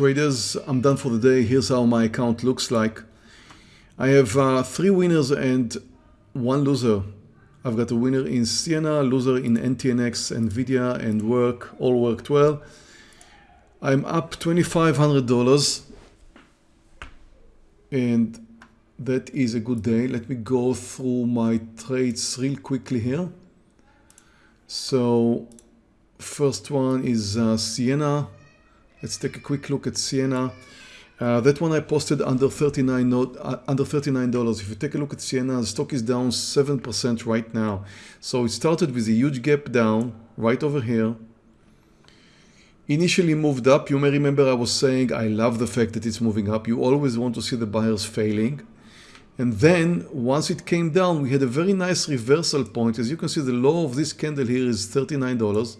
traders, I'm done for the day. Here's how my account looks like. I have uh, three winners and one loser. I've got a winner in Ciena, loser in NTNX, NVIDIA, and work, all worked well. I'm up $2,500 and that is a good day. Let me go through my trades real quickly here. So first one is uh, Ciena. Let's take a quick look at Ciena. Uh, that one I posted under 39 note, uh, under $39. If you take a look at Ciena, the stock is down 7% right now. So it started with a huge gap down right over here. Initially moved up. You may remember I was saying I love the fact that it's moving up. You always want to see the buyers failing. And then once it came down, we had a very nice reversal point. As you can see, the low of this candle here is $39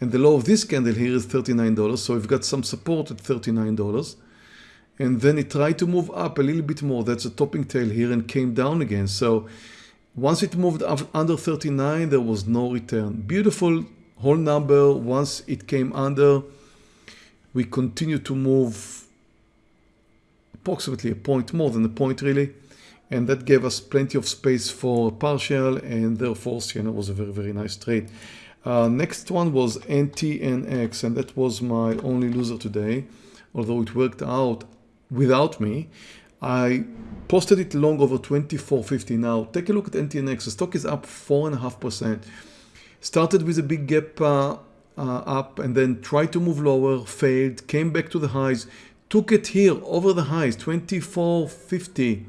and the low of this candle here is $39. So we've got some support at $39. And then it tried to move up a little bit more. That's a topping tail here and came down again. So once it moved up under 39, there was no return. Beautiful whole number. Once it came under, we continue to move approximately a point more than a point really. And that gave us plenty of space for partial and therefore Ciena was a very, very nice trade. Uh, next one was NTNX and that was my only loser today. Although it worked out without me. I posted it long over 24.50 now. Take a look at NTNX. The stock is up 4.5%. Started with a big gap uh, uh, up and then tried to move lower, failed, came back to the highs, took it here over the highs, 24.50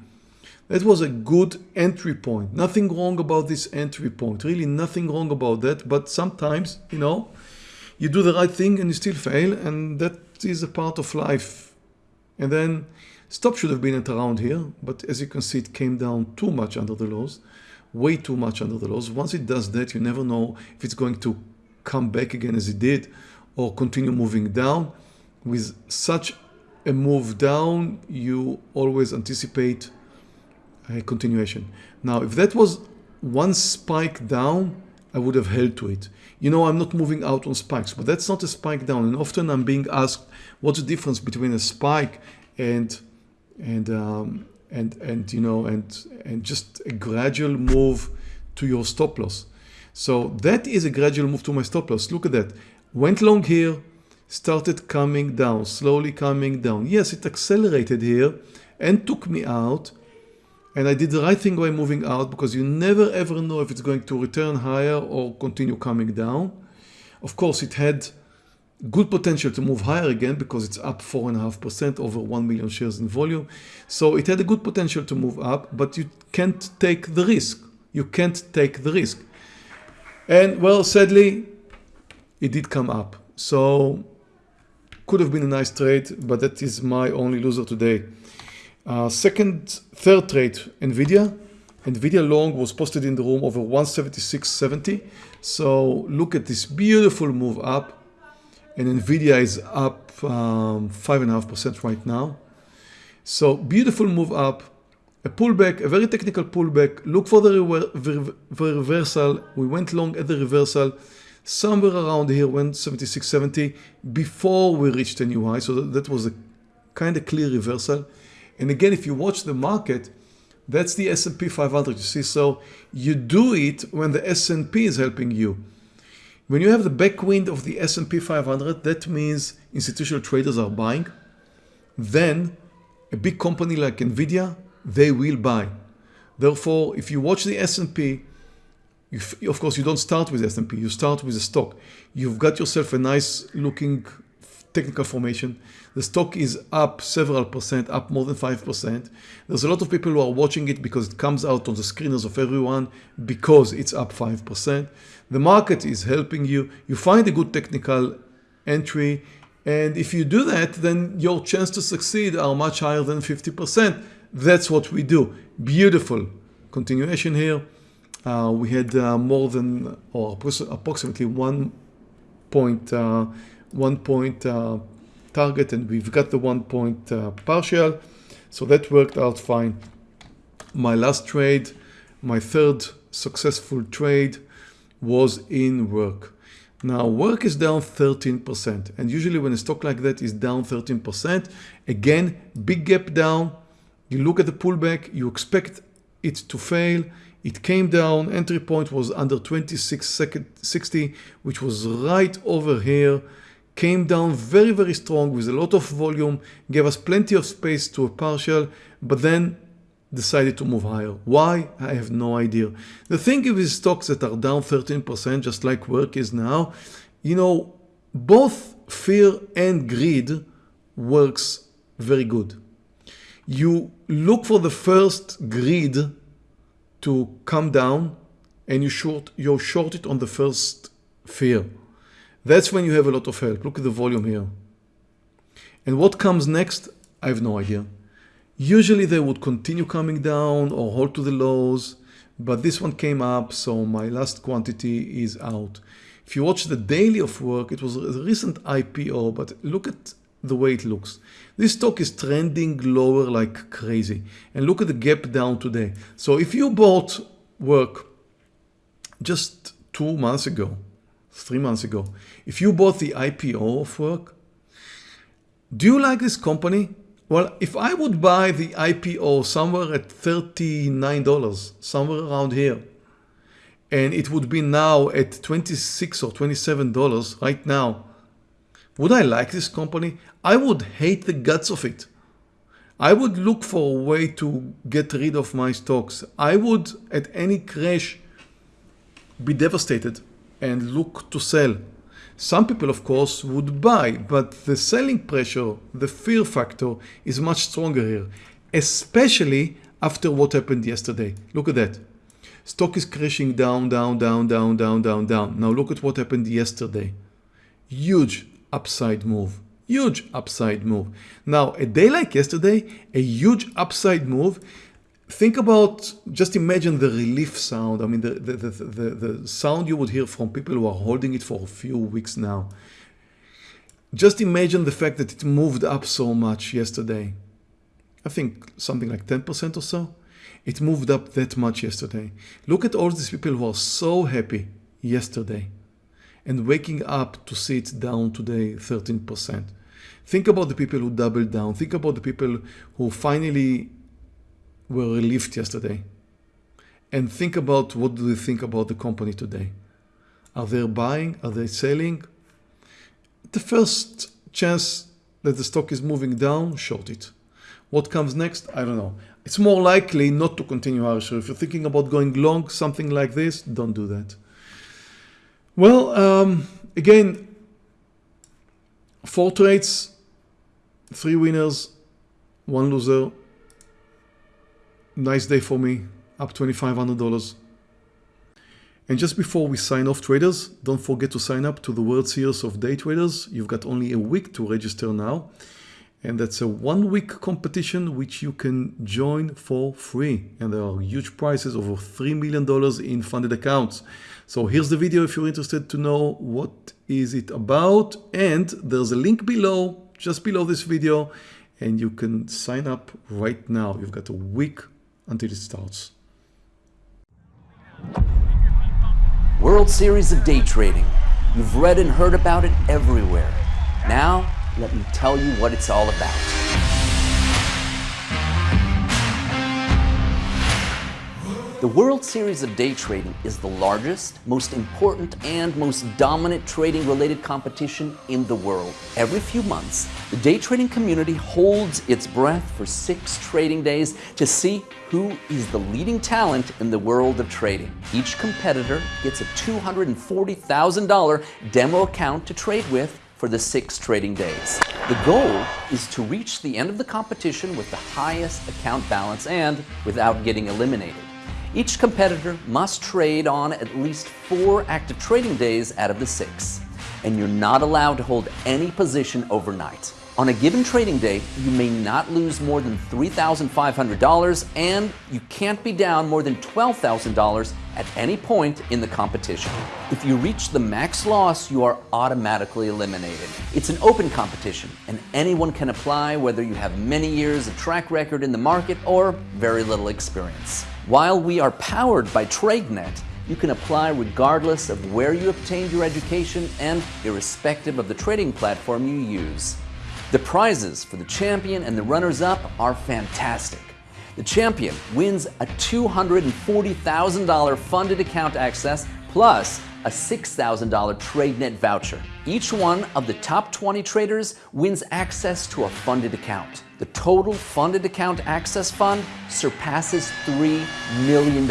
that was a good entry point. Nothing wrong about this entry point. Really nothing wrong about that. But sometimes, you know, you do the right thing and you still fail. And that is a part of life. And then stop should have been at around here. But as you can see, it came down too much under the lows. Way too much under the lows. Once it does that, you never know if it's going to come back again as it did or continue moving down. With such a move down, you always anticipate a continuation. Now, if that was one spike down, I would have held to it. You know, I'm not moving out on spikes, but that's not a spike down. And often I'm being asked, what's the difference between a spike and and um, and and you know and and just a gradual move to your stop loss. So that is a gradual move to my stop loss. Look at that. Went long here, started coming down, slowly coming down. Yes, it accelerated here and took me out and I did the right thing by moving out because you never ever know if it's going to return higher or continue coming down. Of course, it had good potential to move higher again because it's up 4.5% over 1 million shares in volume. So it had a good potential to move up, but you can't take the risk. You can't take the risk. And well, sadly, it did come up. So could have been a nice trade, but that is my only loser today. Uh, second, third trade, NVIDIA. NVIDIA long was posted in the room over 176.70. So look at this beautiful move up. And NVIDIA is up 5.5% um, right now. So beautiful move up, a pullback, a very technical pullback. Look for the, re reversal. We went long at the reversal somewhere around here, 176.70 before we reached a new high. So that, that was a kind of clear reversal. And again, if you watch the market, that's the S&P 500, you see. So you do it when the S&P is helping you. When you have the backwind of the S&P 500, that means institutional traders are buying. Then a big company like NVIDIA, they will buy. Therefore, if you watch the S&P, of course, you don't start with S&P, you start with a stock. You've got yourself a nice looking technical formation. The stock is up several percent, up more than 5%. There's a lot of people who are watching it because it comes out on the screeners of everyone because it's up 5%. The market is helping you. You find a good technical entry. And if you do that, then your chance to succeed are much higher than 50%. That's what we do. Beautiful continuation here. Uh, we had uh, more than or approximately one point uh, one point uh, target and we've got the one point uh, partial. So that worked out fine. My last trade, my third successful trade was in work. Now work is down 13% and usually when a stock like that is down 13%, again, big gap down, you look at the pullback, you expect it to fail, it came down, entry point was under 2660, which was right over here, came down very, very strong with a lot of volume, gave us plenty of space to a partial, but then decided to move higher. Why? I have no idea. The thing with stocks that are down 13%, just like work is now, you know, both fear and greed works very good. You look for the first greed to come down and you short, you short it on the first fear. That's when you have a lot of help. Look at the volume here. And what comes next? I have no idea. Usually they would continue coming down or hold to the lows, but this one came up, so my last quantity is out. If you watch the daily of work, it was a recent IPO, but look at the way it looks. This stock is trending lower like crazy. And look at the gap down today. So if you bought work just two months ago, three months ago, if you bought the IPO of work, do you like this company? Well, if I would buy the IPO somewhere at $39, somewhere around here, and it would be now at 26 or $27 right now, would I like this company? I would hate the guts of it. I would look for a way to get rid of my stocks. I would, at any crash, be devastated and look to sell. Some people, of course, would buy, but the selling pressure, the fear factor is much stronger here, especially after what happened yesterday. Look at that. Stock is crashing down, down, down, down, down, down, down. Now look at what happened yesterday. Huge upside move. Huge upside move. Now, a day like yesterday, a huge upside move. Think about, just imagine the relief sound. I mean, the, the, the, the, sound you would hear from people who are holding it for a few weeks now. Just imagine the fact that it moved up so much yesterday. I think something like 10% or so. It moved up that much yesterday. Look at all these people who are so happy yesterday and waking up to see it down today 13%. Think about the people who doubled down. Think about the people who finally were relieved yesterday. And think about what do they think about the company today. Are they buying? Are they selling? The first chance that the stock is moving down, short it. What comes next? I don't know. It's more likely not to continue So If you're thinking about going long, something like this, don't do that. Well, um, again, four trades, three winners, one loser. Nice day for me, up $2,500. And just before we sign off traders, don't forget to sign up to the World Series of Day Traders. You've got only a week to register now and that's a one week competition which you can join for free and there are huge prizes over $3 million in funded accounts. So here's the video if you're interested to know what is it about and there's a link below just below this video and you can sign up right now. You've got a week until it starts. World Series of Day Trading. You've read and heard about it everywhere. Now let me tell you what it's all about. The World Series of Day Trading is the largest, most important, and most dominant trading related competition in the world. Every few months, the day trading community holds its breath for six trading days to see who is the leading talent in the world of trading. Each competitor gets a $240,000 demo account to trade with for the six trading days. The goal is to reach the end of the competition with the highest account balance and without getting eliminated. Each competitor must trade on at least four active trading days out of the six, and you're not allowed to hold any position overnight. On a given trading day, you may not lose more than $3,500 and you can't be down more than $12,000 at any point in the competition. If you reach the max loss, you are automatically eliminated. It's an open competition and anyone can apply whether you have many years of track record in the market or very little experience. While we are powered by TradeNet, you can apply regardless of where you obtained your education and irrespective of the trading platform you use. The prizes for the champion and the runners-up are fantastic. The champion wins a $240,000 funded account access plus a $6,000 TradeNet voucher. Each one of the top 20 traders wins access to a funded account. The total funded account access fund surpasses $3 million.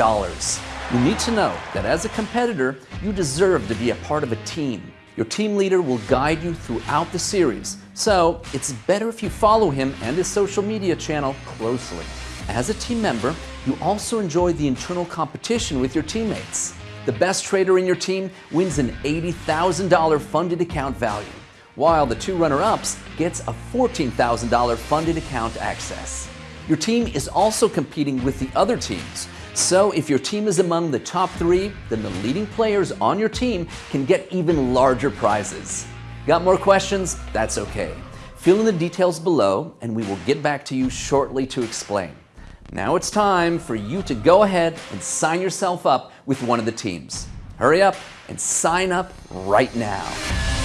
You need to know that as a competitor, you deserve to be a part of a team. Your team leader will guide you throughout the series, so it's better if you follow him and his social media channel closely. As a team member, you also enjoy the internal competition with your teammates. The best trader in your team wins an $80,000 funded account value, while the two runner-ups gets a $14,000 funded account access. Your team is also competing with the other teams, so if your team is among the top three, then the leading players on your team can get even larger prizes. Got more questions? That's okay. Fill in the details below and we will get back to you shortly to explain. Now it's time for you to go ahead and sign yourself up with one of the teams. Hurry up and sign up right now.